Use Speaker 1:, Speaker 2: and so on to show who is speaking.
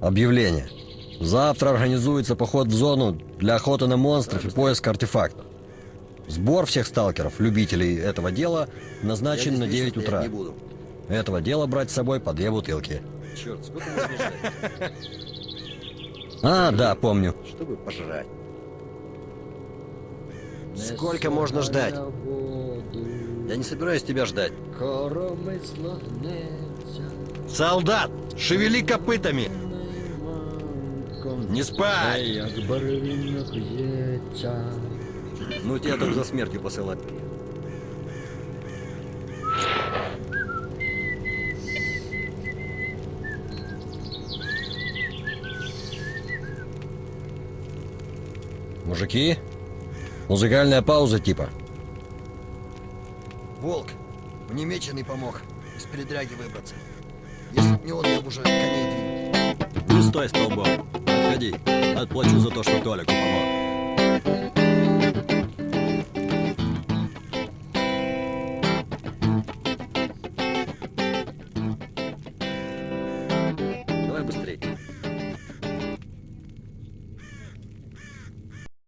Speaker 1: Объявление. Завтра организуется поход в зону для охоты на монстров и поиска артефактов. Сбор всех сталкеров, любителей этого дела, назначен на 9 утра. Этого дела брать с собой по две бутылки.
Speaker 2: Черт, сколько можно ждать,
Speaker 1: А, да, помню.
Speaker 2: чтобы пожрать? Сколько можно ждать? Я не собираюсь тебя ждать.
Speaker 3: Солдат, шевели копытами! Не спать!
Speaker 2: Ну тебя так за смертью посылать.
Speaker 1: Мужики? Музыкальная пауза типа.
Speaker 2: Волк, мне меченый помог из передряги выбраться. Если б не он, я бы уже коней двинул.
Speaker 3: Не стой столбом. Отходи. Отплачу за то, что Толику помог.